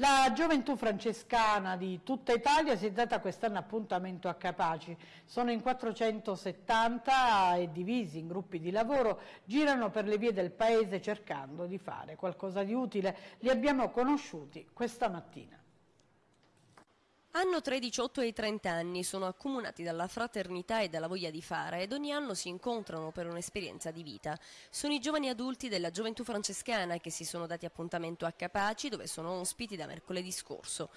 La gioventù francescana di tutta Italia si è data quest'anno appuntamento a Capaci. Sono in 470 e divisi in gruppi di lavoro, girano per le vie del paese cercando di fare qualcosa di utile. Li abbiamo conosciuti questa mattina. Hanno tra i 18 e i 30 anni, sono accomunati dalla fraternità e dalla voglia di fare ed ogni anno si incontrano per un'esperienza di vita. Sono i giovani adulti della gioventù francescana che si sono dati appuntamento a Capaci dove sono ospiti da mercoledì scorso.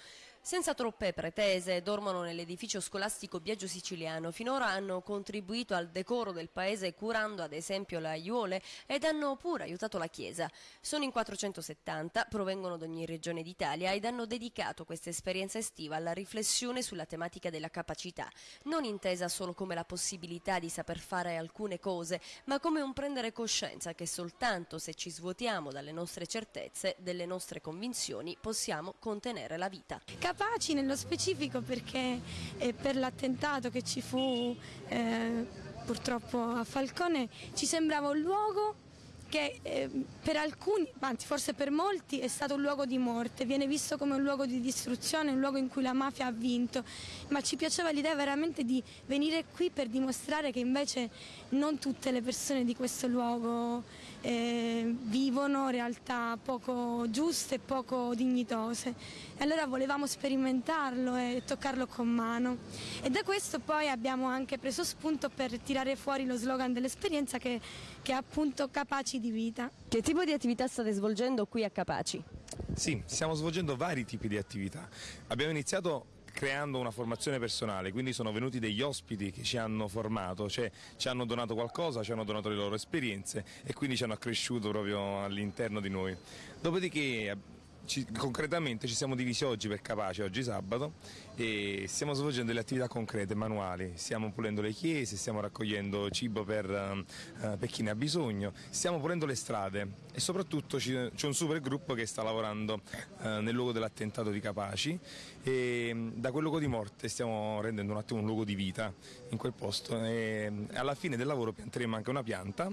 Senza troppe pretese, dormono nell'edificio scolastico Biagio Siciliano. Finora hanno contribuito al decoro del paese curando ad esempio le aiuole ed hanno pure aiutato la Chiesa. Sono in 470, provengono da ogni regione d'Italia ed hanno dedicato questa esperienza estiva alla riflessione sulla tematica della capacità, non intesa solo come la possibilità di saper fare alcune cose, ma come un prendere coscienza che soltanto se ci svuotiamo dalle nostre certezze, delle nostre convinzioni, possiamo contenere la vita. Capaci nello specifico perché eh, per l'attentato che ci fu eh, purtroppo a Falcone ci sembrava un luogo che eh, per alcuni, anzi forse per molti, è stato un luogo di morte, viene visto come un luogo di distruzione, un luogo in cui la mafia ha vinto, ma ci piaceva l'idea veramente di venire qui per dimostrare che invece non tutte le persone di questo luogo eh, vivono realtà poco giuste e poco dignitose. E allora volevamo sperimentarlo e toccarlo con mano. E da questo poi abbiamo anche preso spunto per tirare fuori lo slogan dell'esperienza che, che è appunto capaci di vita. Che tipo di attività state svolgendo qui a Capaci? Sì, stiamo svolgendo vari tipi di attività. Abbiamo iniziato creando una formazione personale, quindi sono venuti degli ospiti che ci hanno formato, cioè ci hanno donato qualcosa, ci hanno donato le loro esperienze e quindi ci hanno accresciuto proprio all'interno di noi. Dopodiché ci, concretamente ci siamo divisi oggi per Capace, oggi sabato, e stiamo svolgendo delle attività concrete, manuali, stiamo pulendo le chiese, stiamo raccogliendo cibo per, uh, per chi ne ha bisogno, stiamo pulendo le strade e soprattutto c'è un super gruppo che sta lavorando uh, nel luogo dell'attentato di Capaci. E um, da quel luogo di morte stiamo rendendo un attimo un luogo di vita in quel posto. E alla fine del lavoro pianteremo anche una pianta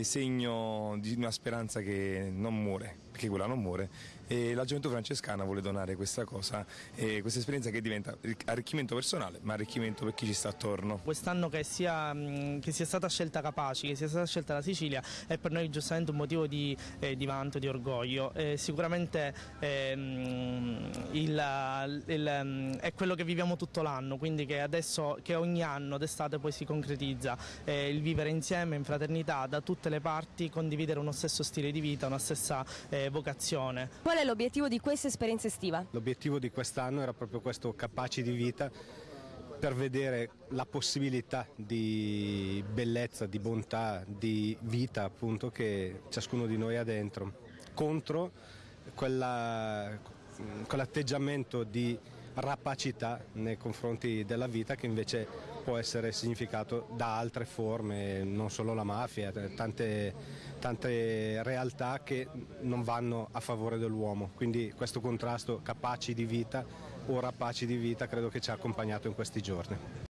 segno di una speranza che non muore, perché quella non muore e la gioventù francescana vuole donare questa cosa, questa esperienza che diventa arricchimento personale ma arricchimento per chi ci sta attorno. Quest'anno che sia, che sia stata scelta Capaci, che sia stata scelta la Sicilia è per noi giustamente un motivo di, eh, di vanto, di orgoglio. Eh, sicuramente ehm, il, il, è quello che viviamo tutto l'anno, quindi che adesso che ogni anno d'estate poi si concretizza eh, il vivere insieme in fraternità da tutte le parti, condividere uno stesso stile di vita, una stessa eh, vocazione. Qual è l'obiettivo di questa esperienza estiva? L'obiettivo di quest'anno era proprio questo capaci di vita per vedere la possibilità di bellezza, di bontà, di vita appunto che ciascuno di noi ha dentro, contro quell'atteggiamento di rapacità nei confronti della vita che invece può essere significato da altre forme, non solo la mafia, tante, tante realtà che non vanno a favore dell'uomo. Quindi questo contrasto capaci di vita o rapaci di vita credo che ci ha accompagnato in questi giorni.